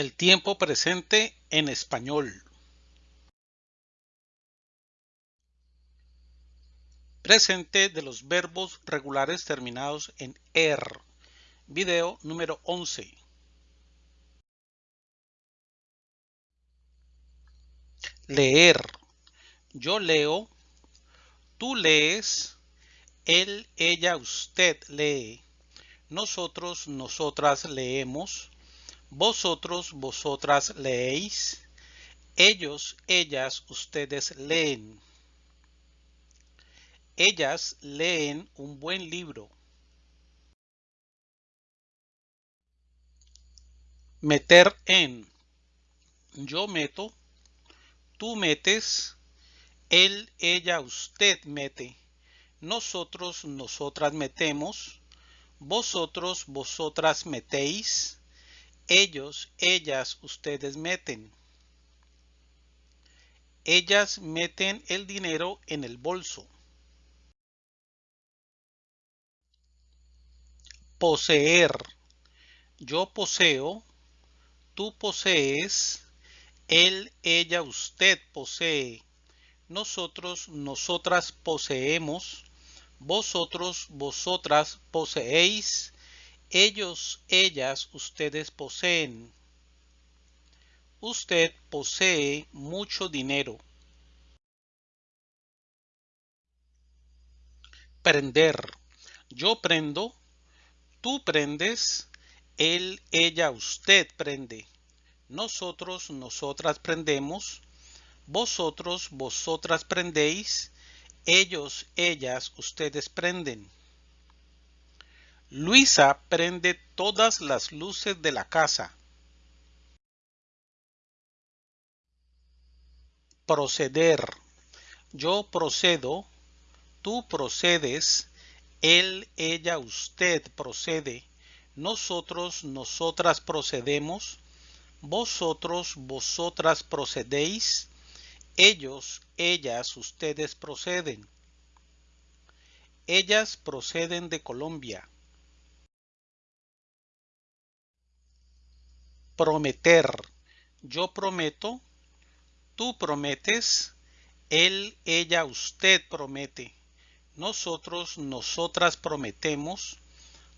El tiempo presente en español. Presente de los verbos regulares terminados en er. Video número 11. Leer. Yo leo. Tú lees. Él, ella, usted lee. Nosotros, nosotras leemos vosotros, vosotras leéis. Ellos, ellas, ustedes leen. Ellas leen un buen libro. Meter en. Yo meto. Tú metes. Él, ella, usted mete. Nosotros, nosotras metemos. Vosotros, vosotras metéis ellos, ellas, ustedes meten. Ellas meten el dinero en el bolso. Poseer. Yo poseo. Tú posees. Él, ella, usted posee. Nosotros, nosotras poseemos. Vosotros, vosotras poseéis ellos, ellas, ustedes poseen. Usted posee mucho dinero. Prender. Yo prendo. Tú prendes. Él, ella, usted prende. Nosotros, nosotras prendemos. Vosotros, vosotras prendéis. Ellos, ellas, ustedes prenden. Luisa prende todas las luces de la casa. Proceder. Yo procedo. Tú procedes. Él, ella, usted procede. Nosotros, nosotras procedemos. Vosotros, vosotras procedéis. Ellos, ellas, ustedes proceden. Ellas proceden de Colombia. Prometer. Yo prometo, tú prometes, él, ella, usted promete. Nosotros, nosotras prometemos.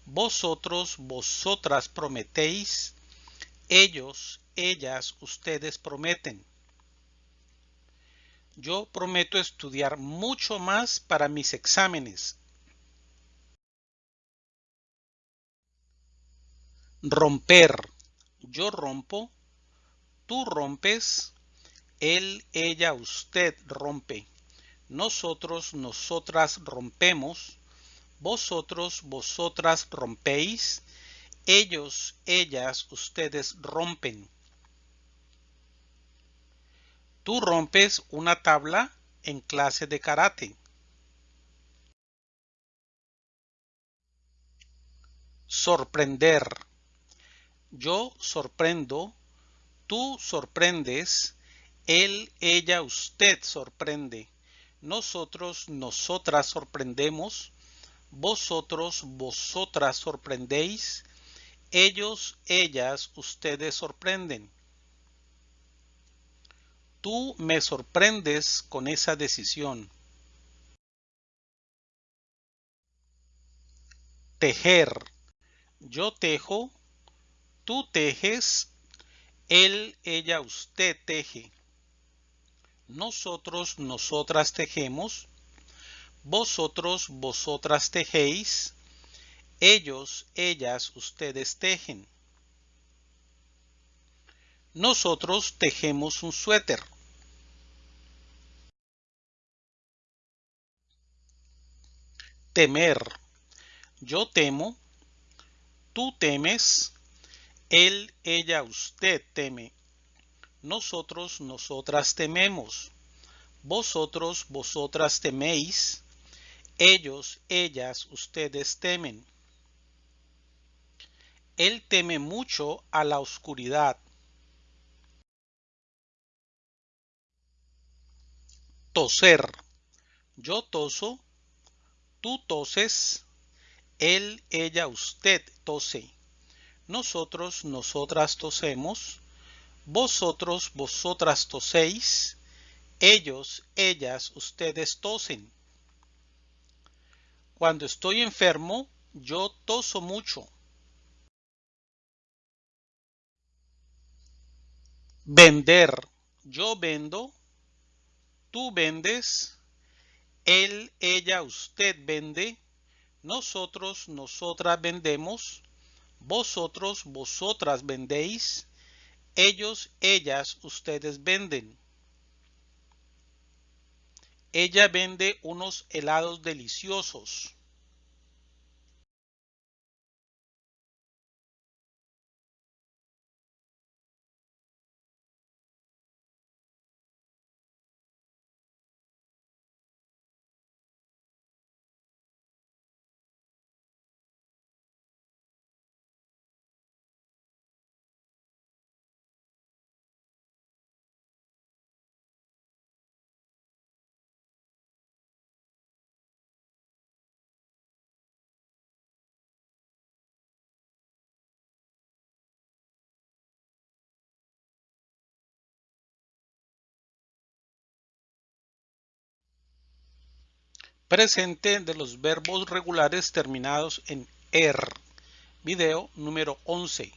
Vosotros, vosotras prometéis. Ellos, ellas, ustedes prometen. Yo prometo estudiar mucho más para mis exámenes. Romper yo rompo, tú rompes, él, ella, usted rompe, nosotros, nosotras rompemos, vosotros, vosotras rompéis, ellos, ellas, ustedes rompen. Tú rompes una tabla en clase de karate. Sorprender yo sorprendo, tú sorprendes, él, ella, usted sorprende, nosotros, nosotras sorprendemos, vosotros, vosotras sorprendéis, ellos, ellas, ustedes sorprenden. Tú me sorprendes con esa decisión. Tejer. Yo tejo, Tú tejes, él, ella, usted teje. Nosotros, nosotras tejemos. Vosotros, vosotras tejéis. Ellos, ellas, ustedes tejen. Nosotros tejemos un suéter. Temer. Yo temo. Tú temes él, ella, usted teme. Nosotros, nosotras tememos. Vosotros, vosotras teméis. Ellos, ellas, ustedes temen. Él teme mucho a la oscuridad. Toser. Yo toso. Tú toses. Él, ella, usted tose. Nosotros, nosotras tosemos. Vosotros, vosotras toséis. Ellos, ellas, ustedes tosen. Cuando estoy enfermo, yo toso mucho. Vender. Yo vendo. Tú vendes. Él, ella, usted vende. Nosotros, nosotras vendemos. Vosotros, vosotras vendéis. Ellos, ellas, ustedes venden. Ella vende unos helados deliciosos. Presente de los verbos regulares terminados en er. Video número 11.